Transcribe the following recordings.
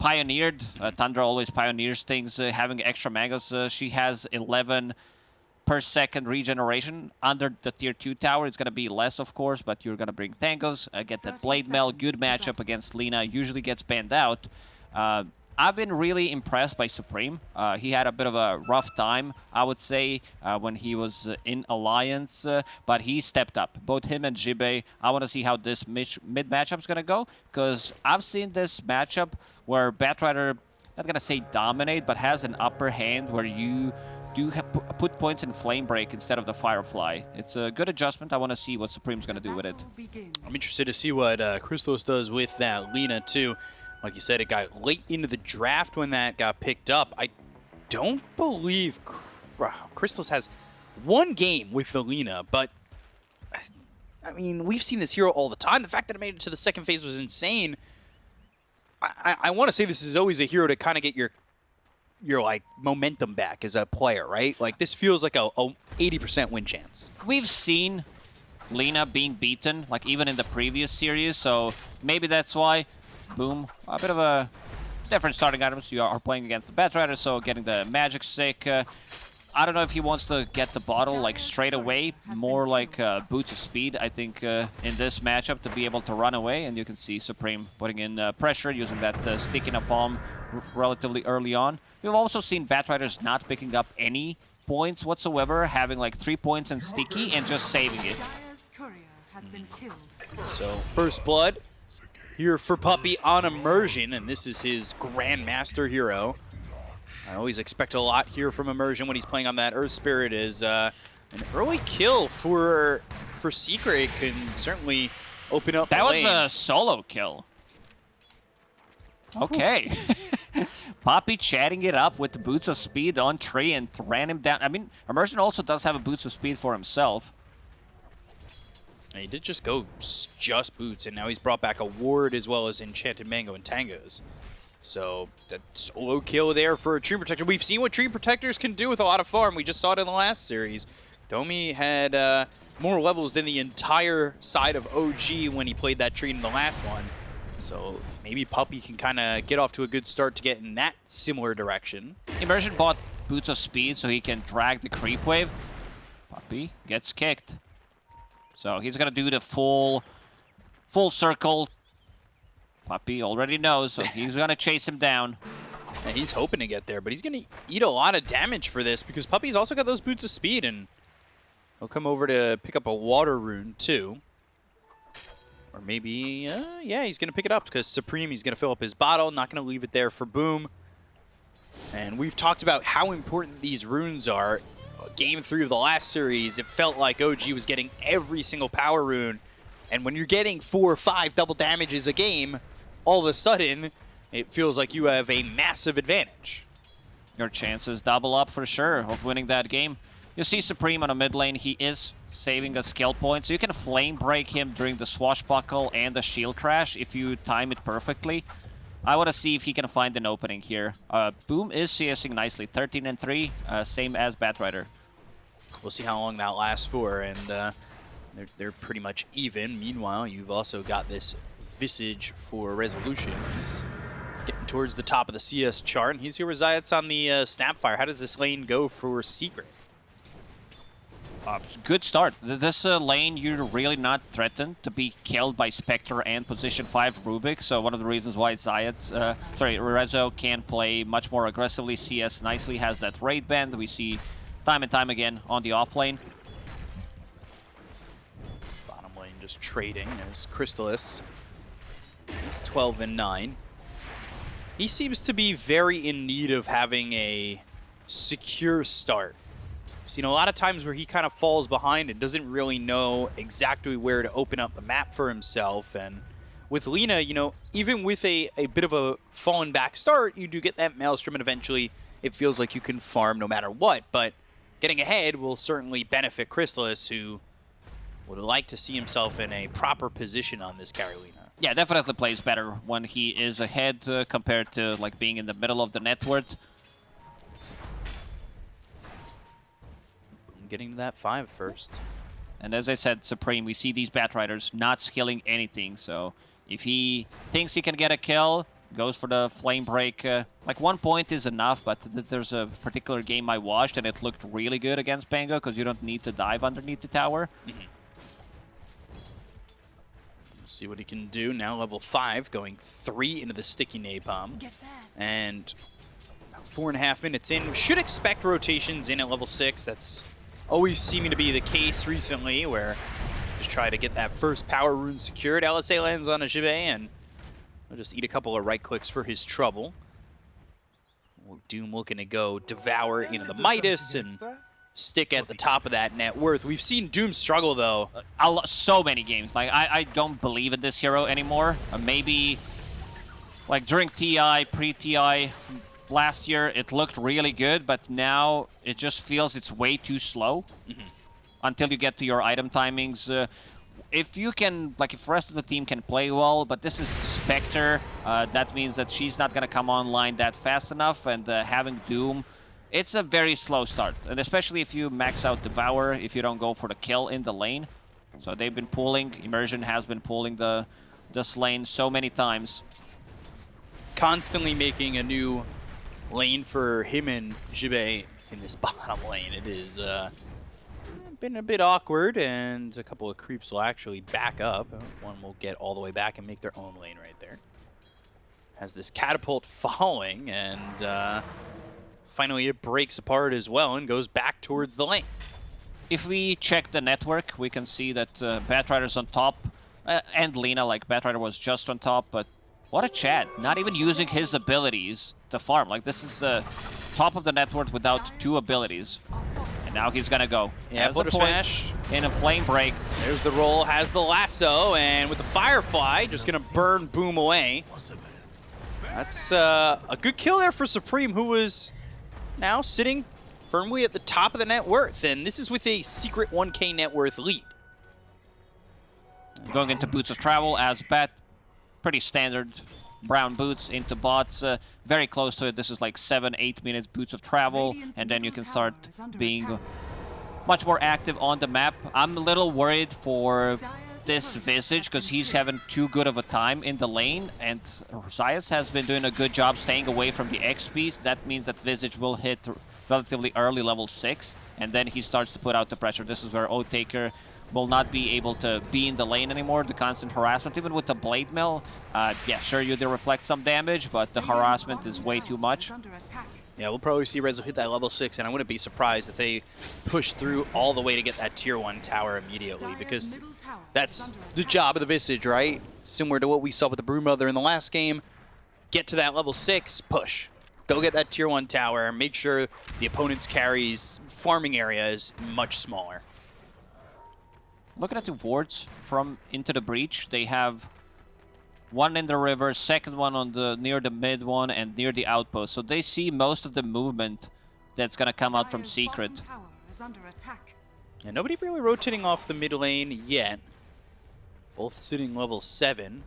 pioneered. Uh, Tundra always pioneers things, uh, having extra mangoes. Uh, she has 11 per second regeneration. Under the tier 2 tower, it's going to be less, of course, but you're going to bring tangos, uh, get that Blade Mail. Good matchup against Lina. Usually gets banned out. I've been really impressed by Supreme. Uh, he had a bit of a rough time, I would say, uh, when he was uh, in Alliance, uh, but he stepped up. Both him and Jibe, I want to see how this mid, matchup is going to go, because I've seen this matchup where Batrider, not going to say dominate, but has an upper hand where you do put points in Flame Break instead of the Firefly. It's a good adjustment. I want to see what Supreme's going to do with it. I'm interested to see what uh, does with that Lina, too. Like you said, it got late into the draft when that got picked up. I don't believe Crystallis has one game with the Lina, but I mean, we've seen this hero all the time. The fact that it made it to the second phase was insane. I, I, I want to say this is always a hero to kind of get your your like momentum back as a player, right? Like this feels like a 80% win chance. We've seen Lina being beaten, like even in the previous series, so maybe that's why Boom. A bit of a different starting items. You are playing against the Batrider, so getting the Magic Stick. Uh, I don't know if he wants to get the bottle like straight away, more like uh, boots of speed, I think, uh, in this matchup to be able to run away. And you can see Supreme putting in uh, pressure, using that uh, stick in a palm relatively early on. We've also seen Batriders not picking up any points whatsoever, having like three points in Sticky and just saving it. So, first blood here for Puppey on Immersion, and this is his Grandmaster hero. I always expect a lot here from Immersion when he's playing on that Earth Spirit is uh, an early kill for for Secret can certainly open up That was a solo kill. Okay. Puppey chatting it up with the Boots of Speed on Tree and ran him down. I mean, Immersion also does have a Boots of Speed for himself. And he did just go just boots, and now he's brought back a ward as well as Enchanted Mango and Tangos. So that solo kill there for a Tree Protector. We've seen what Tree Protectors can do with a lot of farm. We just saw it in the last series. Domi had uh, more levels than the entire side of OG when he played that tree in the last one. So maybe Puppey can kind of get off to a good start to get in that similar direction. Immersion bought Boots of Speed so he can drag the creep wave. Puppey gets kicked. So he's going to do the full full circle. Puppey already knows, so he's going to chase him down. And he's hoping to get there, but he's going to eat a lot of damage for this because Puppey's also got those boots of speed, and he'll come over to pick up a water rune too. Or maybe, uh, yeah, he's going to pick it up because Supreme, he's going to fill up his bottle, not going to leave it there for Boom. And we've talked about how important these runes are game three of the last series, it felt like OG was getting every single power rune. And when you're getting four or five double damages a game, all of a sudden, it feels like you have a massive advantage. Your chances double up for sure of winning that game. You see Supreme on a mid lane, he is saving a skill point, so you can flame break him during the swashbuckle and the shield crash if you time it perfectly. I want to see if he can find an opening here. Uh, Boom is CSing nicely, 13 and 3, uh, same as Batrider. We'll see how long that lasts for, and uh, they're, they're pretty much even. Meanwhile, you've also got this Visage for Resolution. He's getting towards the top of the CS chart, and he's here with Zayats on the uh, Snapfire. How does this lane go for Secret? Uh, good start. This uh, lane, you're really not threatened to be killed by Spectre and position 5 Rubik, so one of the reasons why Zayats, uh, sorry, Rezo can play much more aggressively. CS nicely has that raid band. We see time and time again on the off lane. Bottom lane just trading as Crystallis He's 12 and 9. He seems to be very in need of having a secure start. We've seen a lot of times where he kind of falls behind and doesn't really know exactly where to open up the map for himself. And with Lina, you know, even with a, a bit of a fallen back start, you do get that Maelstrom and eventually it feels like you can farm no matter what. But getting ahead will certainly benefit Crystallis, who would like to see himself in a proper position on this Carolina. Yeah, definitely plays better when he is ahead uh, compared to like being in the middle of the network. Getting to that five first. And as I said, Supreme, we see these Bat Riders not skilling anything, so if he thinks he can get a kill, goes for the flame break. Uh, like one point is enough, but th there's a particular game I watched and it looked really good against Pango because you don't need to dive underneath the tower. Mm -hmm. See what he can do now. Level five, going three into the sticky napalm, and four and a half minutes in. Should expect rotations in at level six. That's always seeming to be the case recently, where just try to get that first power rune secured. LSA lands on a Jibe, and will just eat a couple of right clicks for his trouble. Doom looking to go devour into the Midas and stick at the top of that net worth. We've seen Doom struggle, though. Uh, so many games. Like, I, I don't believe in this hero anymore. Uh, maybe, like, during TI, pre-TI, last year, it looked really good, but now it just feels it's way too slow mm -hmm. until you get to your item timings. Uh, if you can, like, if the rest of the team can play well, but this is Spectre, uh, that means that she's not going to come online that fast enough, and uh, having Doom, it's a very slow start. And especially if you max out Devour, if you don't go for the kill in the lane. So they've been pulling, Immersion has been pulling the this lane so many times. Constantly making a new lane for him and Jibe in this bottom lane. It is uh, been a bit awkward, and a couple of creeps will actually back up. One will get all the way back and make their own lane right there. Has this catapult falling, and uh, finally it breaks apart as well and goes back towards the lane. If we check the net worth, we can see that uh, Batrider's on top, uh, and Lina, like Batrider was just on top, but what a Chad. Not even using his abilities to farm. Like, this is uh, top of the net worth without two abilities. And now he's gonna go. Yeah, has a smash. In a flame break. There's the roll, has the lasso, and with the Firefly, just gonna burn Boom away. That's uh, a good kill there for Supreme, who was now sitting firmly at the top of the net worth. And this is with a secret 1k net worth lead. Going into Boots of Travel as Bet. Pretty standard brown boots into bots. Uh, very close to it. This is like 7, 8 minutes boots of travel, and then you can start being much more active on the map. I'm a little worried for this Visage because he's having too good of a time in the lane, and Zayats has been doing a good job staying away from the XP. That means that Visage will hit relatively early level 6, and then he starts to put out the pressure. This is where Oathtaker will not be able to be in the lane anymore. The constant harassment, even with the Blade Mail, uh, yeah, sure, you do reflect some damage, but the harassment is way too much. Yeah, we'll probably see Rezo hit that level 6, and I wouldn't be surprised if they push through all the way to get that tier 1 tower immediately, because that's the job of the Visage, right? Similar to what we saw with the Broodmother in the last game. Get to that level 6, push. Go get that tier 1 tower, make sure the opponent's carries farming area is much smaller. Looking at the wards from Into the Breach, they have one in the river, second one on the near the mid one, and near the outpost. So they see most of the movement that's gonna come out from Secret. Yeah, nobody really rotating off the mid lane yet. Both sitting level 7.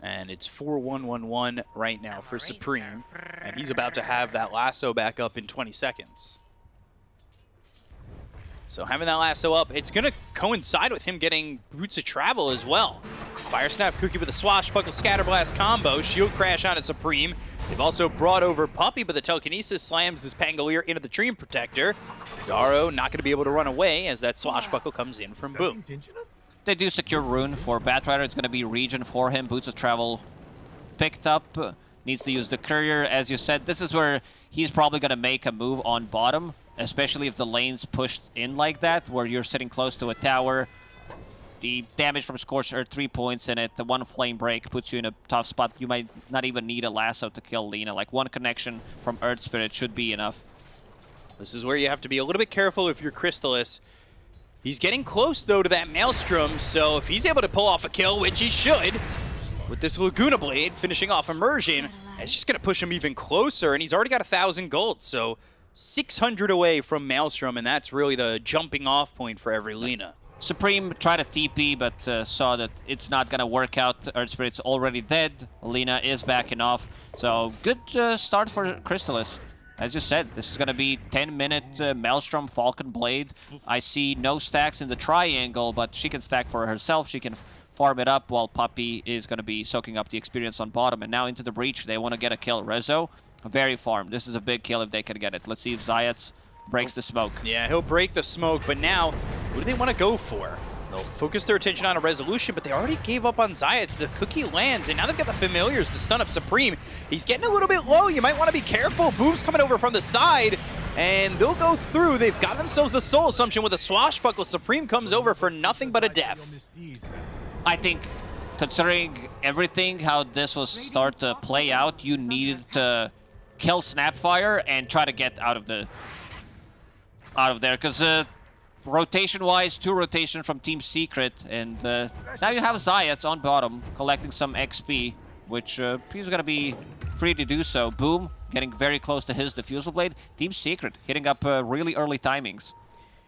And it's 4-1-1-1 right now for Supreme. And he's about to have that lasso back up in 20 seconds. So having that lasso up, it's going to coincide with him getting Boots of Travel as well. Fire Snap Cookie with a Swashbuckle Scatterblast combo, Shield Crash on a Supreme. They've also brought over Puppey, but the Telekinesis slams this Pangolier into the Dream Protector. Daro not going to be able to run away as that Swashbuckle comes in from Boom. They do secure Rune for Batrider. It's going to be regen for him. Boots of Travel picked up. Needs to use the Courier. As you said, this is where he's probably going to make a move on bottom especially if the lane's pushed in like that, where you're sitting close to a tower. The damage from Scorched Earth, three points in it. The one flame break puts you in a tough spot. You might not even need a lasso to kill Lina. Like one connection from Earth Spirit should be enough. This is where you have to be a little bit careful if you're Crystallis. He's getting close, though, to that Maelstrom, so if he's able to pull off a kill, which he should, with this Laguna Blade finishing off Immersion, it's just going to push him even closer, and he's already got a 1,000 gold, so 600 away from Maelstrom, and that's really the jumping off point for every Lina. Supreme tried a TP, but uh, saw that it's not going to work out. Earth Spirit's already dead. Lina is backing off. So good uh, start for Crystallis. As you said, this is going to be 10-minute uh, Maelstrom Falcon Blade. I see no stacks in the triangle, but she can stack for herself. She can farm it up while Puppey is going to be soaking up the experience on bottom. And now into the breach, they want to get a kill. Rezo, very farm. This is a big kill if they can get it. Let's see if Zayats breaks the smoke. Yeah, he'll break the smoke, but now, what do they want to go for? They'll focus their attention on a resolution, but they already gave up on Zayats. The cookie lands, and now they've got the familiars to stun up Supreme. He's getting a little bit low. You might want to be careful. Boom's coming over from the side, and they'll go through. They've got themselves the soul assumption with a swashbuckle. Supreme comes over for nothing but a death. I think considering everything, how this was start to play out, you needed to kill Snapfire and try to get out of the out of there because uh, rotation-wise, two rotation from Team Secret, and uh, now you have Zayats on bottom collecting some XP, which uh, he's gonna be free to do so. Boom, getting very close to his Diffusal Blade. Team Secret hitting up uh, really early timings.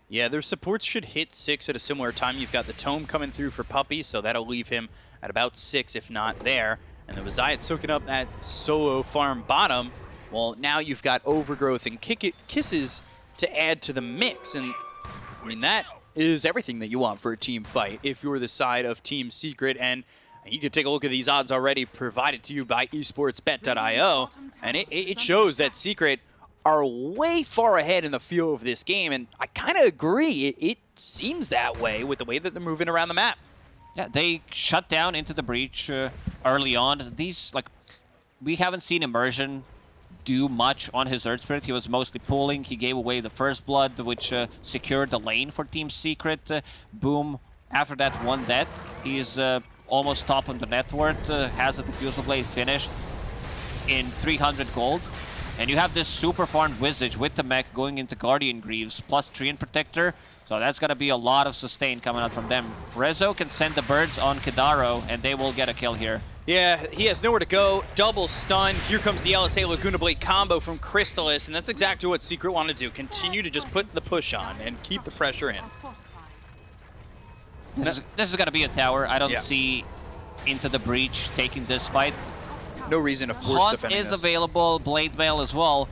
Yeah, their supports should hit 6 at a similar time. You've got the Tome coming through for Puppey, so that'll leave him at about 6, if not there. And the Zayat soaking up that solo farm bottom. Well, now you've got Overgrowth and kick Kisses to add to the mix. And, I mean, that is everything that you want for a team fight if you're the side of Team Secret. And you can take a look at these odds already provided to you by esportsbet.io. And it, it shows that Secret are way far ahead in the feel of this game, and I kind of agree. It, it, seems that way with the way that they're moving around the map. Yeah, they shut down into the breach uh, early on. These, like, we haven't seen Immersion do much on his Earth Spirit. He was mostly pulling. He gave away the First Blood, which uh, secured the lane for Team Secret. Uh, boom. After that one death, he's uh, almost top on the net worth. Uh, has a Diffusal Blade finished in 300 gold. And you have this super farmed Visage with the mech going into Guardian Greaves plus Treant Protector. So that's going to be a lot of sustain coming out from them. Rezo can send the birds on Kadaro, and they will get a kill here. Yeah, he has nowhere to go. Double stun. Here comes the LSA Laguna Blade combo from Crystallis, and that's exactly what Secret wanted to do. Continue to just put the push on and keep the pressure in. This is, this is going to be a tower. I don't Yeah. see into the breach taking this fight. No reason, of course, Haunt defending is this. available, Blade Veil as well.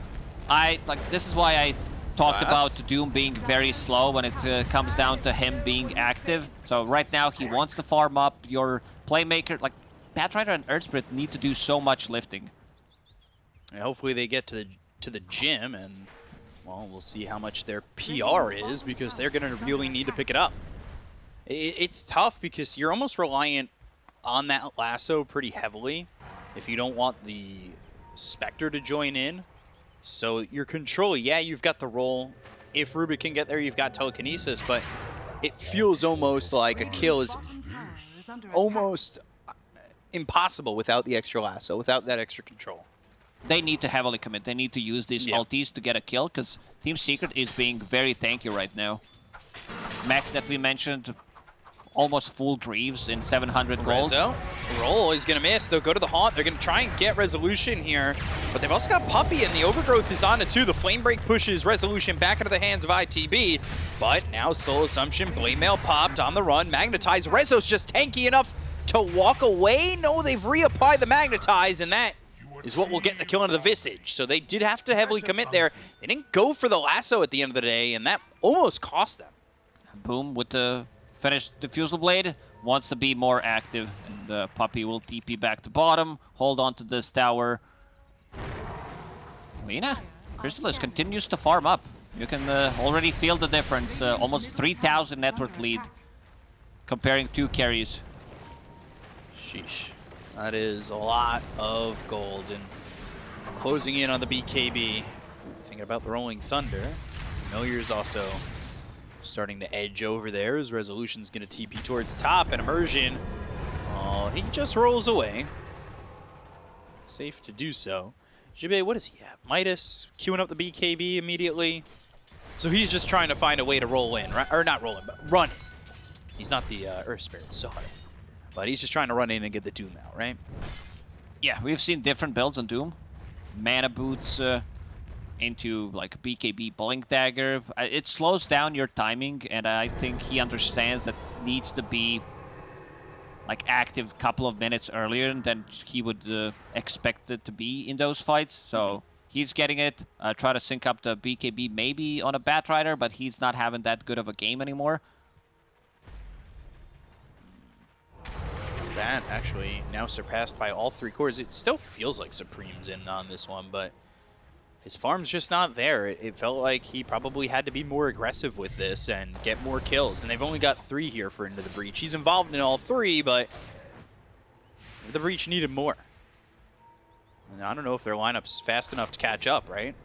I like this is why I talked about Doom being very slow when it uh, comes down to him being active. So right now he wants to farm up your playmaker. Like Batrider and Earthspirit need to do so much lifting. And hopefully they get to the, to the gym, and, well, we'll see how much their PR is, because they're going to really need to pick it up. I it's tough, because you're almost reliant on that lasso pretty heavily if you don't want the Spectre to join in. So your control, yeah, you've got the roll. If Rubik can get there, you've got telekinesis, but it feels almost like a kill is almost impossible without the extra lasso, without that extra control. They need to heavily commit. They need to use these Yeah. ultis to get a kill because Team Secret is being very tanky right now. Mech that we mentioned, almost full Greaves in 700 gold. Rezo, roll is going to miss. They'll go to the haunt. They're going to try and get resolution here. But they've also got Puppey, and the overgrowth is on it too. The flame break pushes resolution back into the hands of ITB. But now Soul Assumption, Blade Mail popped on the run. Magnetize. Rezo's just tanky enough to walk away. No, they've reapplied the Magnetize, and that is what will get the kill into the Visage. So they did have to heavily commit there. They didn't go for the lasso at the end of the day, and that almost cost them. Boom with the finished Diffusal Blade. Wants to be more active. And Puppey will TP back to bottom. Hold on to this tower. Lina, Crystallis continues to farm up. You can uh, already feel the difference. Uh, almost 3,000 net worth lead comparing two carries. Sheesh. That is a lot of gold. And closing in on the BKB. Thinking about the Rolling Thunder. Familiar's also starting to edge over there as Resolution's going to TP towards top. And Immersion, oh, he just rolls away. Safe to do so. Jibe, what does he have? Midas queuing up the BKB immediately. So he's just trying to find a way to roll in? Or not roll in, but run. He's not the uh, Earth Spirit, sorry. But he's just trying to run in and get the Doom out, right? Yeah, we've seen different builds on Doom. Mana boots uh, into like BKB Blink Dagger. Uh, It slows down your timing, and I think he understands that needs to be like active couple of minutes earlier than he would uh, expect it to be in those fights. So he's getting it. Uh, try to sync up the BKB maybe on a Batrider, but he's not having that good of a game anymore. That actually now surpassed by all three cores. It still feels like Supreme's in on this one, but his farm's just not there. It, it, felt like he probably had to be more aggressive with this and get more kills. And they've only got three here for Into the Breach. He's involved in all three, but the Breach needed more. And I don't know if their lineup's fast enough to catch up, right?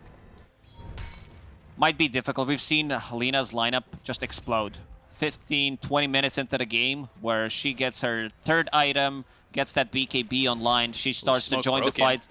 Might be difficult. We've seen Helena's lineup just explode. 15, 20 minutes into the game where she gets her third item, gets that BKB online. She starts to join broken. the fight.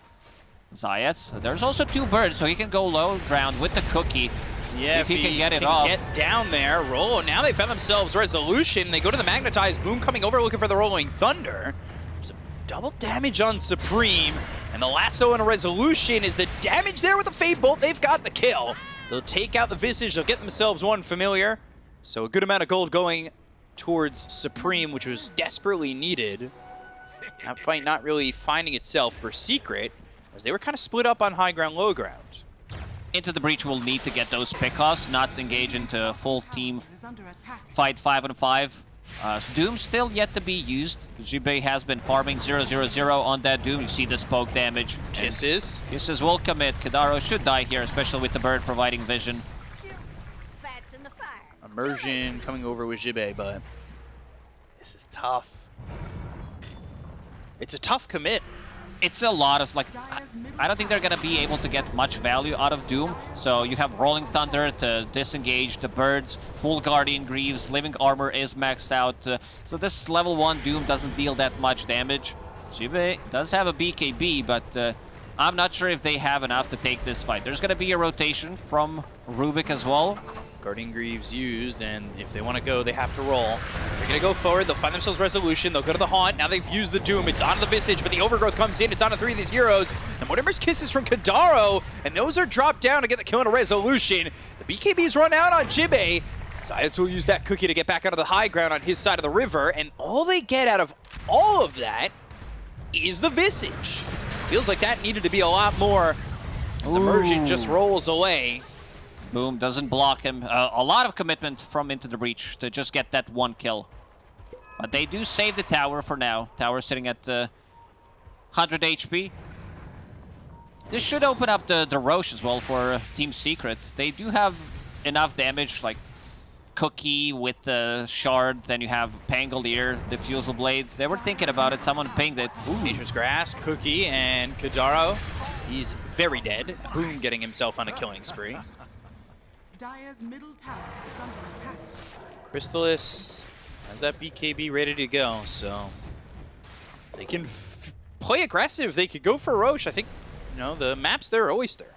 Zayats. There's also two birds, so he can go low ground with the cookie. Yeah, if, if he, he, can get it can off. get down there, roll. Now they found themselves resolution. They go to the magnetized boom coming over looking for the rolling thunder. Some double damage on Supreme. And the lasso and a resolution is the damage there with the Fade Bolt. They've got the kill. They'll take out the Visage. They'll get themselves one familiar. So a good amount of gold going towards Supreme, which was desperately needed. That fight not really finding itself for Secret, as they were kind of split up on high ground, low ground. Into the Breach will need to get those pickoffs, not engage into a full team fight 5 on 5. Uh, Doom still yet to be used. Jibei has been farming 0-0-0 on that Doom. You see the poke damage. Kisses. Kisses will commit. Kadaro should die here, especially with the bird providing vision. Immersion coming over with Jibei, but this is tough. It's a tough commit. It's a lot of, like, I don't think they're going to be able to get much value out of Doom. So you have Rolling Thunder to disengage the birds, full Guardian Greaves, Living Armor is maxed out. Uh, so this level 1 Doom doesn't deal that much damage. Jibei does have a BKB, but uh, I'm not sure if they have enough to take this fight. There's going to be a rotation from Rubik as well. Guardian Greaves used, and if they want to go, they have to roll. They're going to go forward. They'll find themselves Resolution. They'll go to the Haunt. Now they've used the Doom. It's on the Visage, but the Overgrowth comes in. It's on to three of these heroes. And Mortimer's Kisses from Kadaro, and those are dropped down to get the kill on a Resolution. The BKB's run out on Jibei. Zayats will use that cookie to get back onto the high ground on his side of the river, and all they get out of all of that is the Visage. Feels like that needed to be a lot more as Immersion just rolls away. Boom, doesn't block him. Uh, a lot of commitment from Into the Breach to just get that one kill. But they do save the tower for now. Tower sitting at uh, 100 HP. This should open up the, the Rosh as well for uh, Team Secret. They do have enough damage, like Cookie with the Shard, then you have Pangolier, the Fusel Blade. They were thinking about it, someone pinged it. Ooh. Nature's Grasp, Cookie, and Kadaro. He's very dead. Boom getting himself on a killing spree. Dire's middle tower is under attack. Crystallis has that BKB ready to go, so they can play aggressive. They could go for Rosh. I think, you know, the map's their oyster.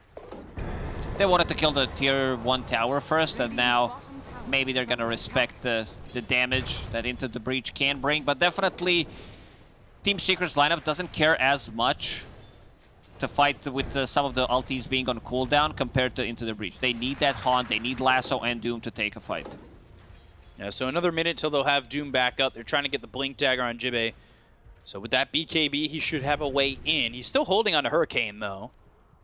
They wanted to kill the tier 1 tower first, and now maybe they're going to respect the, the damage that Into the Breach can bring, but definitely Team Secret's lineup doesn't care as much to fight with uh, some of the ultis being on cooldown compared to Into the Breach. They need that Haunt, they need Lasso and Doom to take a fight. Yeah, so another minute till they'll have Doom back up. They're trying to get the Blink Dagger on Jibei. So with that BKB, he should have a way in. He's still holding on to Hurricane, though.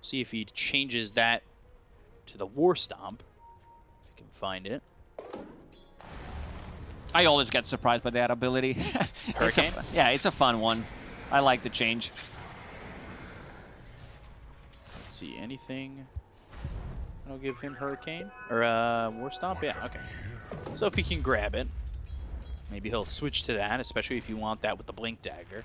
See if he changes that to the War Stomp. If he can find it. I always get surprised by that ability. Hurricane? It's a, yeah, it's a fun one. I like the change see, anything I'll give him Hurricane? Or uh, War Stomp? Yeah, okay. So if he can grab it, maybe he'll switch to that, especially if you want that with the Blink Dagger.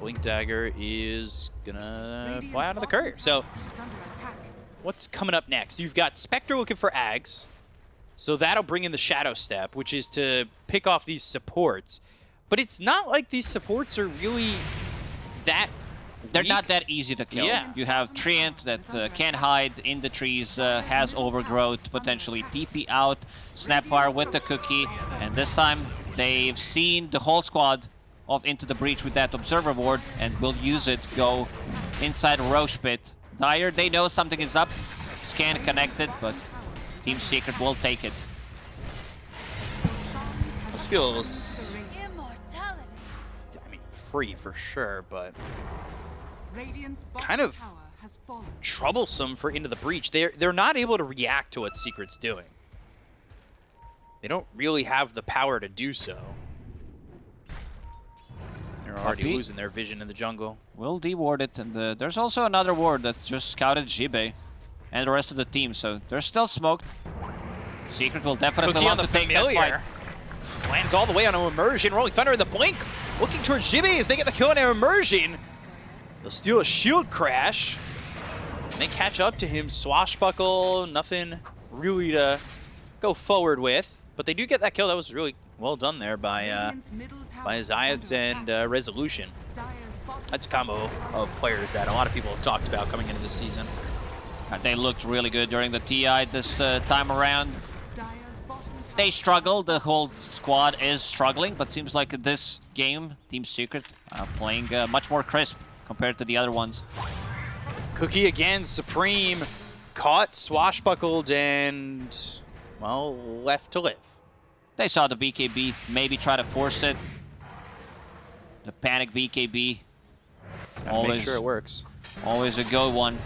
Blink Dagger is gonna fly out of the curve. So what's coming up next? You've got Spectre looking for Ags. So that'll bring in the Shadow Step, which is to pick off these supports. But it's not like these supports are really that they're weak. not that easy to kill. Yeah. You have Treant that uh, can hide in the trees, uh, has overgrowth, potentially TP out, Snapfire with the cookie, and this time they've seen the whole squad off Into the Breach with that Observer Ward and will use it, go inside Rosh Pit. Dire, they know something is up, scan connected, but Team Secret will take it. This feels free for sure, but kind of troublesome for Into the Breach. They're, they're not able to react to what Secret's doing. they don't really have the power to do so. They're already Puppey. losing their vision in the jungle. We'll deward it, and uh, there's also another ward that just scouted Jibe and the rest of the team, so there's still smoke. Secret will definitely Cookie on want the to take that fight. Familiar. Lands all the way on an immersion. Rolling Thunder in the blink. Looking towards Jibby as they get the kill on an immersion. They'll steal a shield crash. And they catch up to him. Swashbuckle. Nothing really to go forward with. But they do get that kill. That was really well done there by uh, by Zayats and uh, Resolution. That's a combo of players that a lot of people have talked about coming into this season. Uh, They looked really good during the TI this uh, time around. They struggle, the whole squad is struggling, but seems like this game, Team Secret, uh, playing uh, much more crisp compared to the other ones. Cookie again, Supreme, caught, swashbuckled, and, well, left to live. They saw the BKB, maybe try to force it. The panic BKB, Gotta Always. Make sure it works. always a good one.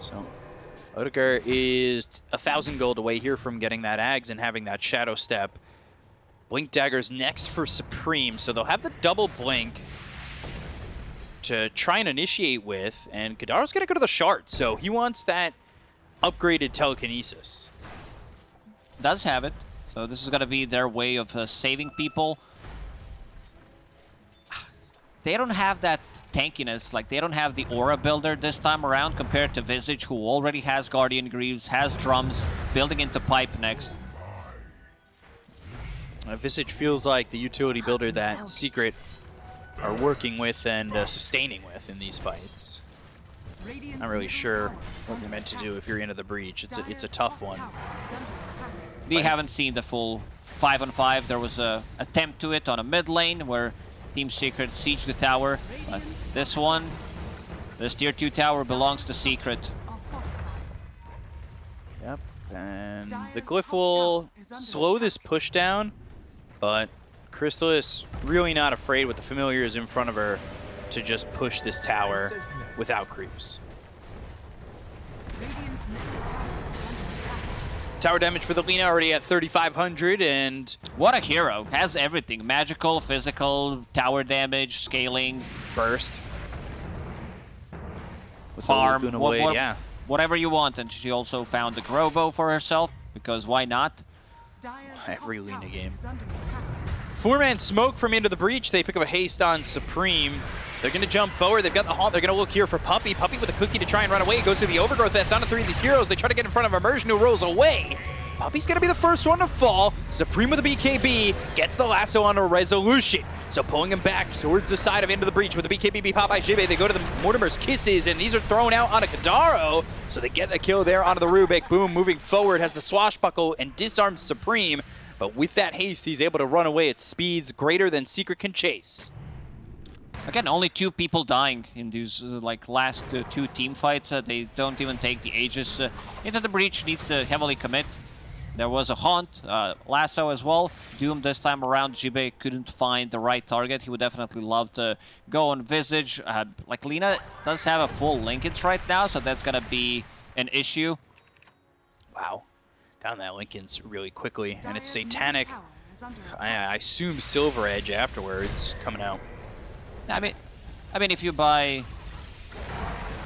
So, Odegaard is a thousand gold away here from getting that Ags and having that Shadow Step. Blink Dagger's next for Supreme, so they'll have the double Blink to try and initiate with, and Kadaro's gonna go to the Shard, so he wants that upgraded telekinesis. Does have it, so this is gonna be their way of uh, saving people. They don't have that tankiness, like they don't have the aura builder this time around compared to Visage, who already has Guardian Greaves, has drums, building into pipe next. Uh, Visage feels like the utility builder that Secret are working with and uh, sustaining with in these fights. Not really sure what you're meant to do if you're into the breach. It's a, it's a tough one. We haven't seen the full 5 on 5. There was a attempt to it on a mid lane where Team Secret siege the tower. But this one, this tier 2 tower belongs to Secret. Yep. And the glyph will slow this push down, but Crystallis really not afraid with the familiars in front of her to just push this tower without creeps. Tower damage for the Lina already at 3,500, and What a hero. Has everything. Magical, physical, tower damage, scaling, burst. With the farm, what- Blade, what- yeah. whatever you want. And she also found the Grobo for herself, because why not? Every Lina game. Four-man smoke from into the breach. They pick up a haste on Supreme. They're going to jump forward. They've got the haunt. They're going to look here for Puppey. Puppey with a cookie to try and run away. He Goes to the overgrowth. That's on to three of these heroes. They try to get in front of Immersion, who rolls away. Puppey's going to be the first one to fall. Supreme with the BKB gets the lasso on a resolution. So pulling him back towards the side of into the breach with the BKB by Jibe. They go to the Mortimer's Kisses, and these are thrown out on a Kadaro. So they get the kill there onto the Rubik. Boom, moving forward, has the swashbuckle and disarms Supreme. But with that haste, he's able to run away at speeds greater than Secret can chase. Again, only two people dying in these uh, like last uh, two team fights. Uh, they don't even take the Aegis uh, into the breach. Needs to heavily commit. There was a haunt, uh, lasso as well. Doom this time around. Jibe couldn't find the right target. He would definitely love to go on Visage. Uh, like Lina does have a full linkage right now, so that's gonna be an issue. Wow. Down that Linken's really quickly, and it's Satanic. I, I assume Silver Edge afterwards coming out. I mean, I mean, if you buy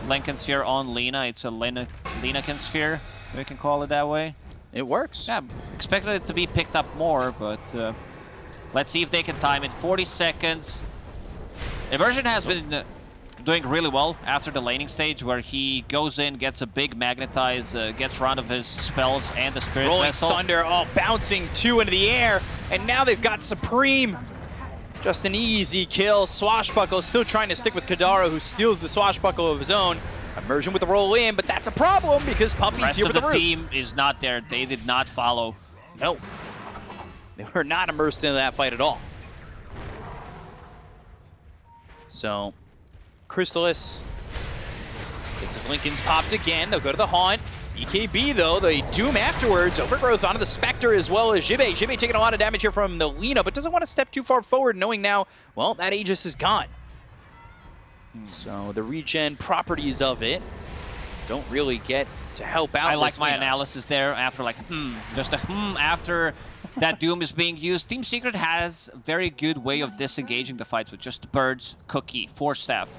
Linken Sphere on Lina, it's a Lina Linakin Sphere. We can call it that way. It works. Yeah, expected it to be picked up more, but uh, let's see if they can time it. 40 seconds. Immersion has been uh, doing really well after the laning stage, where he goes in, gets a big magnetize, uh, gets round of his spells and the Spirit Rolling Vessel. Thunder, all bouncing two into the air, and now they've got Supreme. Just an easy kill. Swashbuckle still trying to stick with Kadaro, who steals the Swashbuckle of his own. Immersion with the roll in, but that's a problem because Puppey's rest here with the the root. team is not there. They did not follow. No. They were not immersed into that fight at all. So, Crystallis gets his Linkens popped again. They'll go to the Haunt. BKB, though, the Doom afterwards. Overgrowth onto the Spectre as well as Jibe. Jibe taking a lot of damage here from the Lina, but doesn't want to step too far forward, knowing now, well, that Aegis is gone. So the regen properties of it don't really get to help out. I like my analysis there after like, hmm, just a hmm after that Doom is being used. Team Secret has a very good way of disengaging the fights with just birds, cookie, force staff,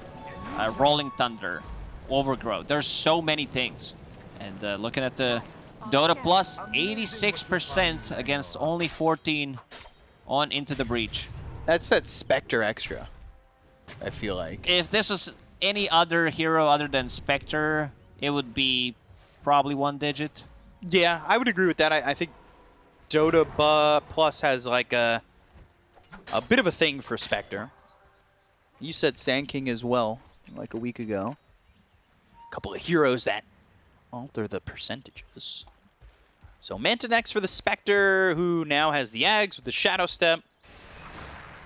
uh, rolling thunder, overgrowth. There's so many things. And uh, looking at the Dota Plus, 86% against only 14 on Into the Breach. That's that Spectre extra. I feel like. If this was any other hero other than Spectre, it would be probably one digit. Yeah, I would agree with that. I, I think Dota Plus has like a a bit of a thing for Spectre. You said Sand King as well, like a week ago. A couple of heroes that alter the percentages. So Manta next for the Spectre, who now has the Ags with the Shadow Step.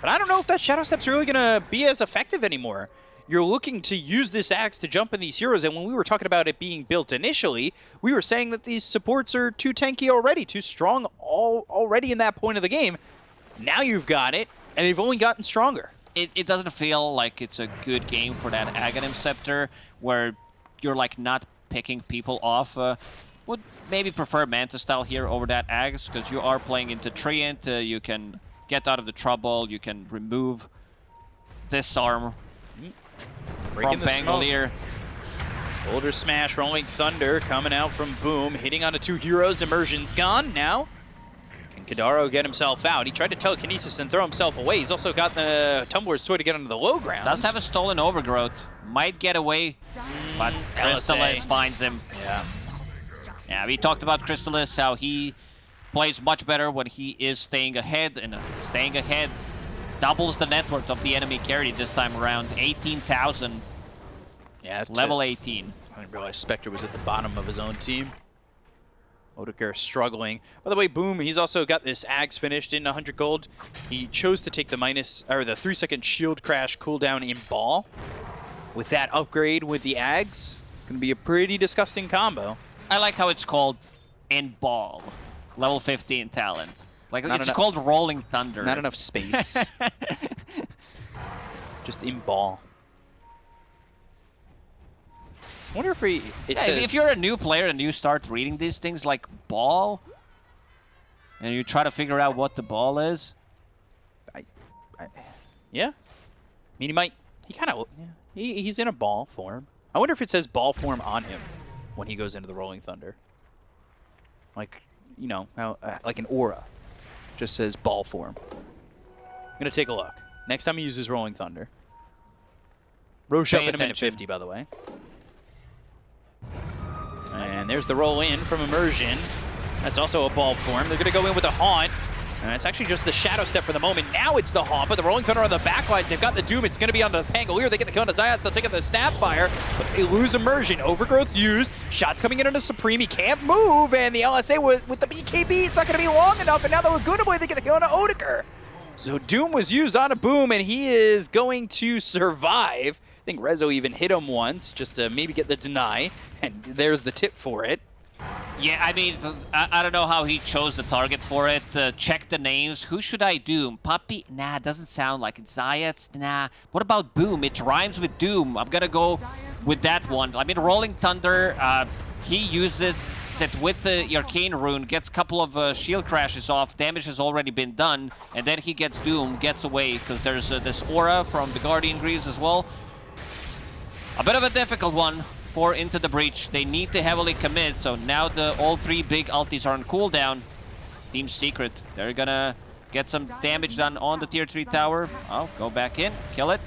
But I don't know if that Shadow Step's really going to be as effective anymore. You're looking to use this axe to jump in these heroes, and when we were talking about it being built initially, we were saying that these supports are too tanky already, too strong all, already in that point of the game. Now you've got it, and they've only gotten stronger. it, it doesn't feel like it's a good game for that Aghanim Scepter, where you're like not picking people off. Uh, would maybe prefer Manta style here over that Ags, because you are playing into Treant, uh, you can get out of the trouble, you can remove this arm Breaking from. Pangolier. Boulder Smash, Rolling Thunder coming out from Boom, hitting onto two heroes. Immersion's gone now. Can Kadaro get himself out? He tried to telekinesis and throw himself away. He's also got the Tumbler's Toy to get onto the low ground. Does have a stolen overgrowth, might get away, but LSA. Crystallis finds him. Yeah. Yeah, we talked about Crystallis, how he plays much better when he is staying ahead, and uh, staying ahead doubles the net worth of the enemy carry this time around. 18,000, Yeah. level it. 18. I didn't realize Spectre was at the bottom of his own team. Odegaard struggling. By the way, Boom, he's also got this Ags finished in 100 gold. He chose to take the minus, or the 3 second shield crash cooldown in ball. With that upgrade with the Ags, gonna be a pretty disgusting combo. I like how it's called in ball, level 15 talent. Like Not it's enough- called Rolling Thunder. Not enough space. Just in ball. I wonder if Yeah, says... if, if you're a new player and you start reading these things like ball, and you try to figure out what the ball is, I, I Yeah. I mean, he might. He kind of. Yeah, he, he's in a ball form. I wonder if it says ball form on him when he goes into the Rolling Thunder. Like, you know, how uh, like an aura. Just says ball form. I'm gonna take a look. Next time he uses Rolling Thunder. Pay in a minute 50, by the way. And there's the roll in from Immersion. That's also a ball form. They're going to go in with a Haunt. And it's actually just the Shadow Step for the moment. Now it's the Haunt, but the Rolling Thunder on the backlines. They've got the Doom. It's going to be on the Pangolier. They get the kill on the Zayats. They'll take out the Snapfire, but they lose Immersion. Overgrowth used. Shots coming in on the Supreme. He can't move. And the LSA with, with the BKB, it's not going to be long enough. And now the Laguna Boy, they get the kill on Odeker. So Doom was used on a Boom, and he is going to survive. I think Rezo even hit him once just to maybe get the deny. And there's the tip for it. Yeah, I mean, I, I don't know how he chose the target for it. Uh, check the names. Who should I doom? Puppey? Nah, doesn't sound like it. Zayats? Nah. What about Boom? It rhymes with Doom. I'm gonna go with that one. I mean, Rolling Thunder, uh, he uses it with the Arcane Rune, gets a couple of uh, shield crashes off, damage has already been done, and then he gets Doom, gets away, because there's uh, this aura from the Guardian Greaves as well. A bit of a difficult one for Into the Breach. They need to heavily commit, so now the all three big ultis are on cooldown. Team Secret, they're gonna get some damage done on the tier 3 tower. Oh, go back in, kill it.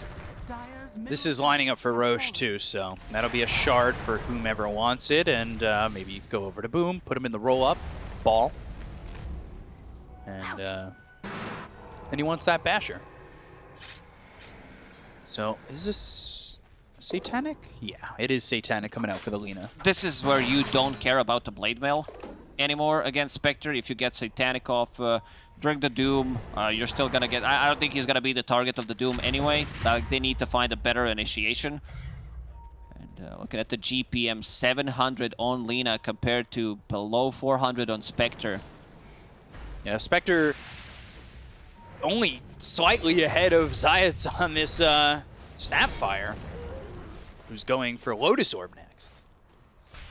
This is lining up for Rosh too, so that'll be a shard for whomever wants it, and uh, maybe go over to Boom, put him in the roll-up, ball, and uh, then he wants that Basher. So, is this Satanic? Yeah, it is Satanic coming out for the Lina. This is where you don't care about the Blade Mail anymore against Spectre. If you get Satanic off uh, during the Doom, uh, you're still gonna get... I, I don't think he's gonna be the target of the Doom anyway. Like, they need to find a better initiation. And uh, looking at the GPM, 700 on Lina compared to below 400 on Spectre. Yeah, Spectre only slightly ahead of Zayats on this uh, Snapfire, who's going for Lotus Orb next.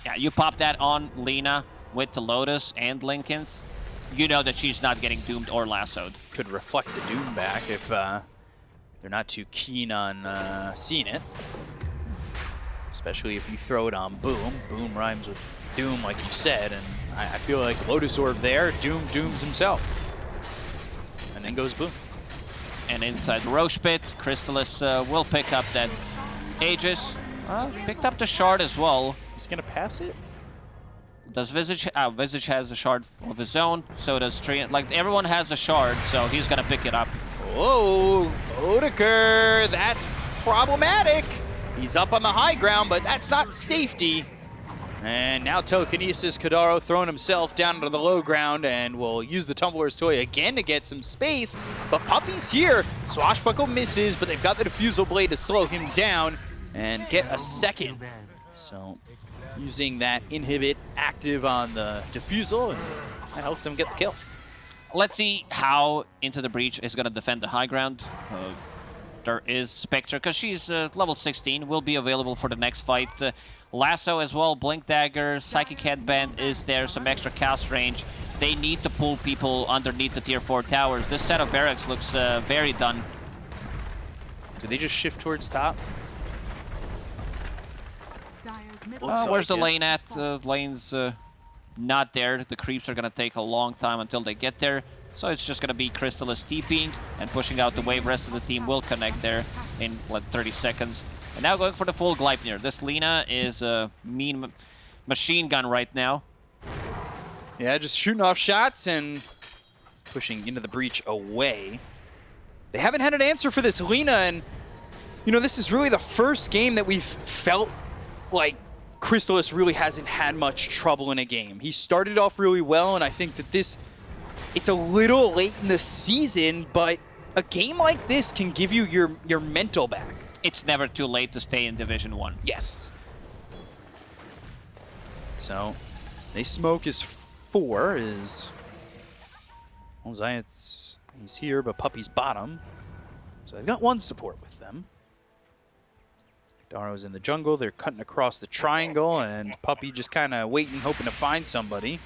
Yeah, you pop that on Lina with the Lotus and Linken's. you know that she's not getting doomed or lassoed. Could reflect the Doom back if uh, they're not too keen on uh, seeing it. Especially if you throw it on Boom. Boom rhymes with Doom, like you said, and I, I feel like Lotus Orb there, Doom dooms himself. And then goes Boom. And inside the Rosh pit, Crystallis uh, will pick up that Aegis. Uh, picked up the shard as well. He's gonna pass it? Does Visage? Uh, Visage has a shard of his own. So does Trian. Like everyone has a shard, so he's gonna pick it up. Oh, Odeker, that's problematic. He's up on the high ground, but that's not safety. And now Telekinesis Kadaro throwing himself down to the low ground and will use the Tumbler's Toy again to get some space. But Puppey's here. Swashbuckle misses, but they've got the Diffusal Blade to slow him down and get a second. So using that inhibit active on the Diffusal, and that helps him get the kill. Let's see how Into the Breach is gonna defend the high ground. Uh, there is Spectre, because she's uh, level 16, will be available for the next fight. Uh, Lasso as well, Blink Dagger, Psychic Headband is there, some extra cast range. They need to pull people underneath the tier 4 towers. This set of barracks looks uh, very done. Do they just shift towards top? Uh, where's the like it. lane at? Uh, lane's uh, not there. The creeps are gonna take a long time until they get there. So it's just gonna be Crystallis TPing and pushing out the wave. Rest of the team will connect there in like 30 seconds. And now going for the full Gleipnir. This Lina is a mean ma- machine gun right now. Yeah, just shooting off shots and pushing into the breach away. They haven't had an answer for this Lina, and you know, this is really the first game that we've felt like Crystallis really hasn't had much trouble in a game. He started off really well, and I think that this, it's a little late in the season, but a game like this can give you your, your mental back. It's never too late to stay in Division 1. Yes. So, they smoke is four, is... Well, Zayats, he's here, but Puppey's bottom. So they've got one support with them. Daro's in the jungle, they're cutting across the triangle, and Puppey just kind of waiting, hoping to find somebody.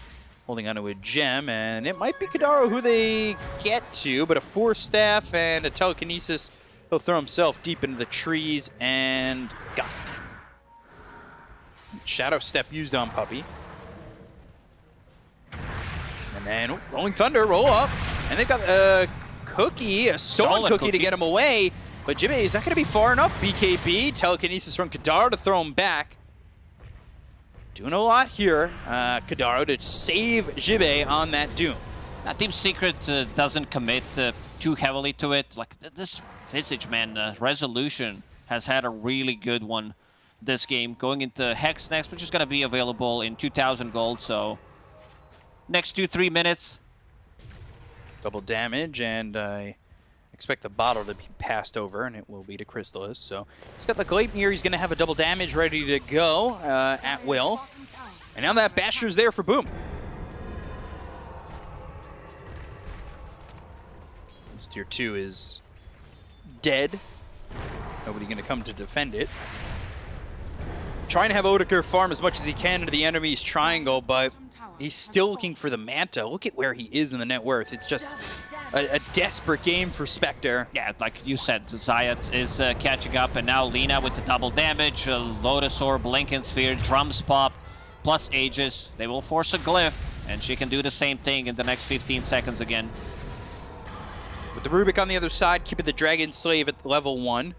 Holding onto a gem, and it might be Kadaro who they get to, but a Force Staff and a Telekinesis, he'll throw himself deep into the trees, and got. Shadow Step used on Puppey. And then oh, Rolling Thunder, roll up. And they've got a cookie, a stolen, Stolen cookie, to get him away. But Jimmy, is that going to be far enough? BKB, telekinesis from Kadaro to throw him back. Doing a lot here, uh, Kadaro, to save Jibe on that Doom. Now, Team Secret uh, doesn't commit uh, too heavily to it. Like th this Visage, man, uh, Resolution has had a really good one this game. Going into Hex next, which is going to be available in 2,000 gold. So next two, three minutes. Double damage, and I expect the bottle to be passed over, and it will be to Crystallis. So he's got the Gleipnir. He's going to have a double damage ready to go uh, at will. And now that Basher's there for Boom. This tier 2 is dead. Nobody going to come to defend it. Trying to have Odeker farm as much as he can into the enemy's triangle, but he's still looking for the Manta. Look at where he is in the net worth. It's just a, a desperate game for Spectre. Yeah, like you said, Zayats is uh, catching up, and now Lina with the double damage, uh, Lotus Orb, Sphere, Drums Pop, plus Aegis. They will force a Glyph, and she can do the same thing in the next 15 seconds again. With the Rubick on the other side, keeping the Dragon Slave at level 1.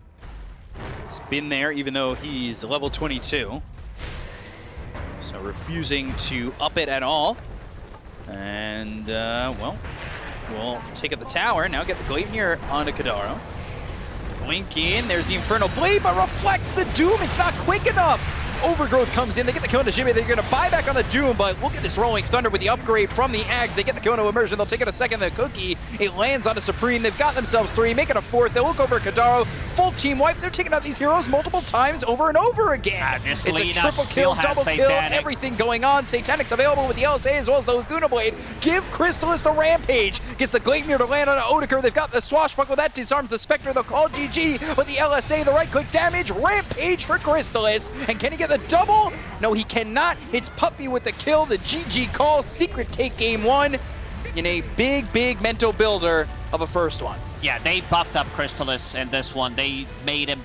It's been there even though he's level 22. So refusing to up it at all. And, uh, well, we'll take at the tower. Now get the Gleipnir onto Kadaro. Blink in, there's the Infernal Blade, but reflects the Doom. It's not quick enough. Overgrowth comes in, they get the kill into Jimmy. They're going to buy back on the Doom, but look at this Rolling Thunder with the upgrade from the Ags. They get the kill into Immersion. They'll take it a second. The Cookie, it lands on a Supreme. They've got themselves three, make it a fourth. They'll look over Kadaro. Full team wipe. They're taking out these heroes multiple times over and over again. This it's a triple kill, double kill, Satanic. everything going on. Satanic's available with the LSA as well as the Laguna Blade. Give Crystallis the Rampage. Gets the Gleipnir to land on Odeker. They've got the Swashbuckle. That disarms the Spectre. They'll call GG. with the LSA, the right click damage. Rampage for Crystallis. And can he get the double. No, he cannot. Hits Puppey with the kill. The GG call. Secret take game one in a big, big mental builder of a first one. Yeah, they buffed up Crystallis in this one. They made him